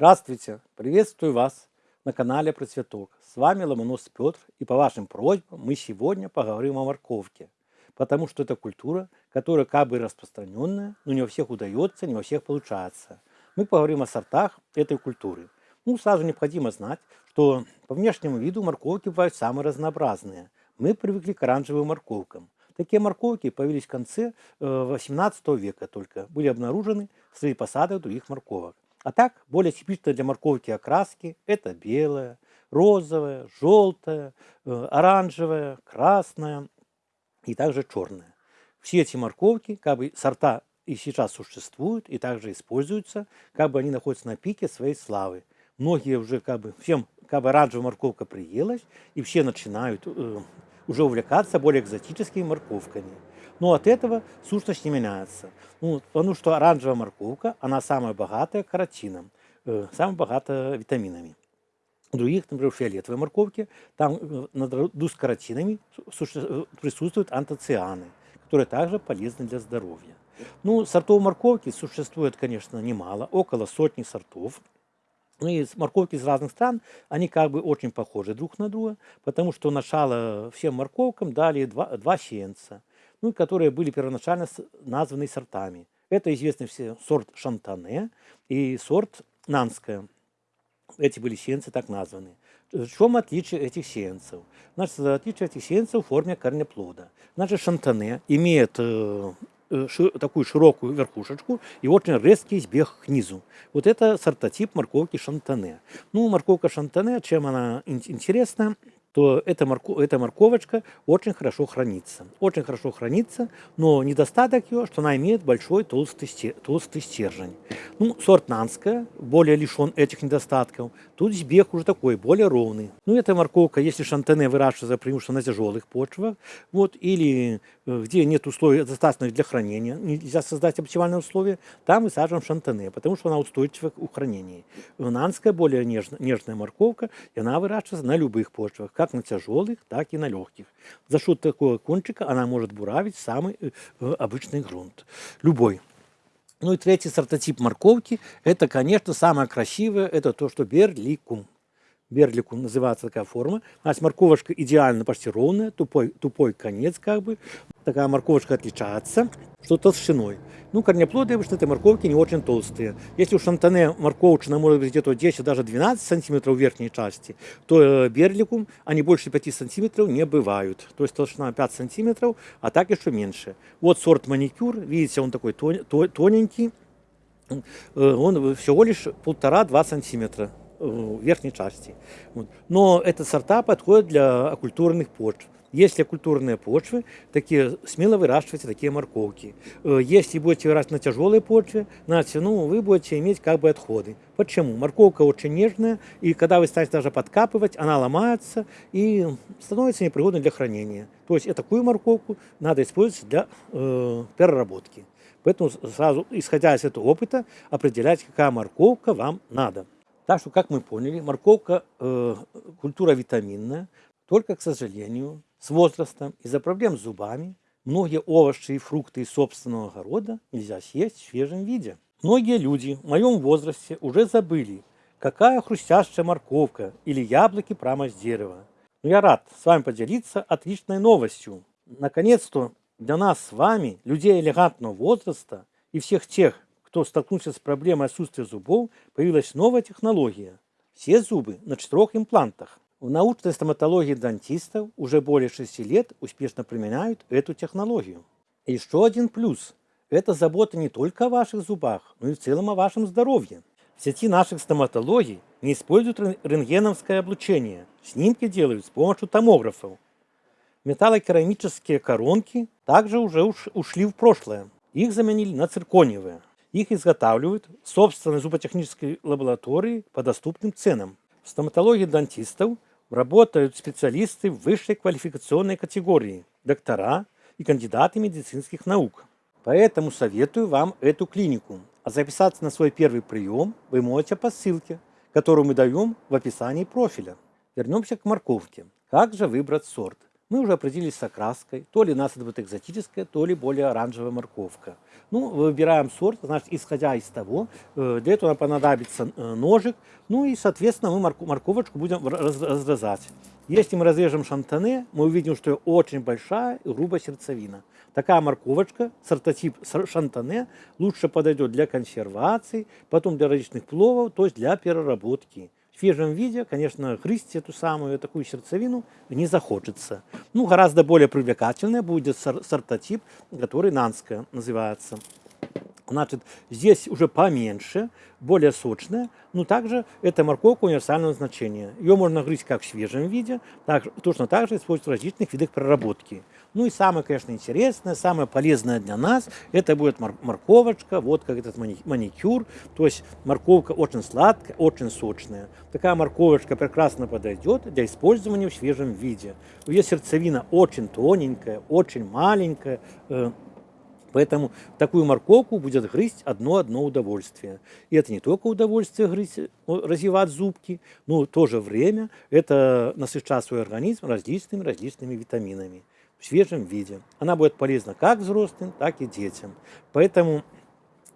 Здравствуйте! Приветствую вас на канале Процветок. С вами Ломонос Петр, и по вашим просьбам мы сегодня поговорим о морковке. Потому что это культура, которая как бы распространенная, но не у всех удается, не у всех получается. Мы поговорим о сортах этой культуры. Ну, сразу необходимо знать, что по внешнему виду морковки бывают самые разнообразные. Мы привыкли к оранжевым морковкам. Такие морковки появились в конце 18 э, века только, были обнаружены среди посадок других морковок. А так, более типичные для морковки окраски – это белая, розовая, желтая, э, оранжевая, красная и также черная. Все эти морковки, как бы сорта и сейчас существуют, и также используются, как бы они находятся на пике своей славы. Многие уже как бы, всем как бы оранжевая морковка приелась, и все начинают э, уже увлекаться более экзотическими морковками. Но от этого сущность не меняется. Ну, потому что оранжевая морковка, она самая богатая каротином, э, самая богатая витаминами. У других, например, фиолетовой морковки, там э, наряду с каротинами э, присутствуют антоцианы, которые также полезны для здоровья. Ну, сортов морковки существует, конечно, немало, около сотни сортов. Ну и морковки из разных стран, они как бы очень похожи друг на друга, потому что начало всем морковкам дали два, два сеянца ну, которые были первоначально названы сортами. Это известный все сорт Шантане и сорт Нанская. Эти были сеянцы так названы. В чем отличие этих сеянцев? Значит, отличие этих сеянцев в форме корнеплода. Значит, шантане имеет э, э такую широкую верхушечку и очень резкий сбег к низу. Вот это сортотип морковки шантане. Ну, морковка шантане, чем она интересна? То эта, морко, эта морковочка очень хорошо хранится. Очень хорошо хранится, но недостаток ее, что она имеет большой толстый, толстый стержень. Ну, сорт Нанская более лишен этих недостатков. Тут сбег уже такой, более ровный. Ну, эта морковка, если шантене выращивается преимущественно на тяжелых почвах, вот, или э, где нет условий достаточных для хранения, нельзя создать оптимальные условия, там высаживаем шантене, потому что она устойчива к хранению. Нанская более нежная, нежная морковка, и она выращивается на любых почвах как на тяжелых, так и на легких. За счет такого кончика она может буравить самый э, э, обычный грунт. Любой. Ну и третий сортотип морковки, это, конечно, самое красивое, это то, что берликум. Берликум называется такая форма. Значит, морковочка идеально почти ровная, тупой, тупой конец как бы. Такая морковочка отличается, что толщиной. Ну, корнеплоды обычно этой морковки не очень толстые. Если у шантане морковочная может быть где-то 10, даже 12 сантиметров в верхней части, то э, берликум, они больше 5 сантиметров не бывают. То есть толщина 5 сантиметров, а так еще меньше. Вот сорт маникюр, видите, он такой тоненький, э, он всего лишь полтора-два сантиметра в верхней части. Но эти сорта подходят для оккультурных почв. Если культурные почвы, такие, смело выращивайте такие морковки. Э, если будете выращивать на тяжелой почве, значит, ну, вы будете иметь как бы отходы. Почему? Морковка очень нежная, и когда вы станете даже подкапывать, она ломается и становится непригодной для хранения. То есть такую морковку надо использовать для э, переработки. Поэтому сразу, исходя из этого опыта, определяйте, какая морковка вам надо. Так что, как мы поняли, морковка э, культура витаминная, только, к сожалению, с возрастом из-за проблем с зубами многие овощи и фрукты из собственного огорода нельзя съесть в свежем виде. Многие люди в моем возрасте уже забыли, какая хрустящая морковка или яблоки прямо с дерева. Но я рад с вами поделиться отличной новостью. Наконец-то для нас с вами, людей элегантного возраста и всех тех, кто столкнулся с проблемой отсутствия зубов, появилась новая технология. Все зубы на четырех имплантах. В научной стоматологии дантистов уже более 6 лет успешно применяют эту технологию. Еще один плюс – это забота не только о ваших зубах, но и в целом о вашем здоровье. В сети наших стоматологий не используют рентгеновское облучение. Снимки делают с помощью томографов. Металлокерамические коронки также уже ушли в прошлое. Их заменили на циркониевые. Их изготавливают в собственной зуботехнической лаборатории по доступным ценам. В стоматологии дантистов – работают специалисты высшей квалификационной категории, доктора и кандидаты медицинских наук. Поэтому советую вам эту клинику. А записаться на свой первый прием вы можете по ссылке, которую мы даем в описании профиля. Вернемся к морковке. Как же выбрать сорт? Мы уже определились с окраской. То ли у нас это будет экзотическая, то ли более оранжевая морковка. Ну, выбираем сорт, значит, исходя из того, э, для этого нам понадобится э, ножик, ну и, соответственно, мы морковочку будем разрезать. Если мы разрежем шантане, мы увидим, что очень большая и грубая сердцевина. Такая морковочка, сортотип шантане, лучше подойдет для консервации, потом для различных пловов, то есть для переработки. Свежем виде, конечно, грызть эту самую такую сердцевину не захочется. Ну, гораздо более привлекательная будет сортотип, который нанская называется. Значит, здесь уже поменьше, более сочная, но также это морковка универсального значения. Ее можно грызть как в свежем виде, так, точно так же использовать в различных видах проработки. Ну и самое, конечно, интересное, самое полезное для нас, это будет морковочка, вот как этот маникюр. То есть морковка очень сладкая, очень сочная. Такая морковочка прекрасно подойдет для использования в свежем виде. Ее сердцевина очень тоненькая, очень маленькая, э, Поэтому такую морковку будет грызть одно-одно удовольствие. И это не только удовольствие грызть, развивать зубки, но в то же время это насыщать свой организм различными различными витаминами в свежем виде. Она будет полезна как взрослым, так и детям. Поэтому,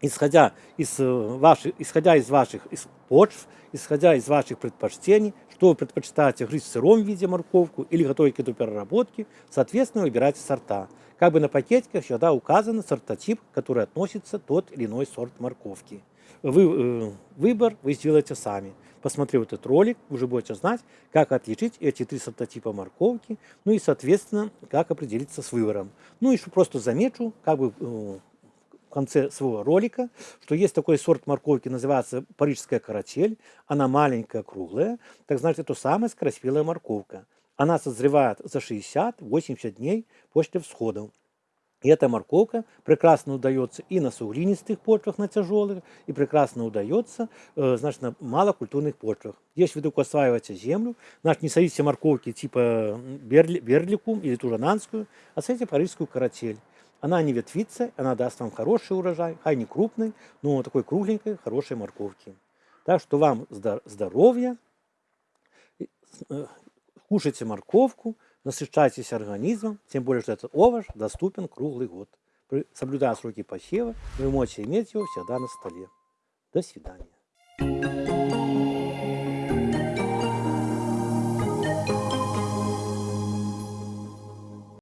исходя из э, ваших, исходя из ваших из почв, исходя из ваших предпочтений, что вы предпочитаете грызть в сыром виде морковку или готовить к этой переработке, соответственно, выбирайте сорта. Как бы на пакетиках всегда указан сортотип, который относится тот или иной сорт морковки. Вы, э, выбор вы сделаете сами. Посмотрев этот ролик, вы уже будете знать, как отличить эти три сортотипа морковки, ну и, соответственно, как определиться с выбором. Ну и просто замечу, как бы э, в конце своего ролика, что есть такой сорт морковки, называется парижская каратель. Она маленькая, круглая, так значит, это самая скороспелая морковка. Она созревает за 60-80 дней после всхода. И эта морковка прекрасно удается и на суглинистых почвах, на тяжелых, и прекрасно удается э, значит, на малокультурных почвах. Если вы только осваиваете землю, значит, не садите морковки типа берли, берликум или тужананскую, а садите парижскую каратель. Она не ветвится, она даст вам хороший урожай, хай не крупный, но такой кругленькой, хорошей морковки. Так что вам здоровья, э, Кушайте морковку, насыщайтесь организмом, тем более, что этот овощ доступен круглый год. Соблюдая сроки посева, вы можете иметь его всегда на столе. До свидания.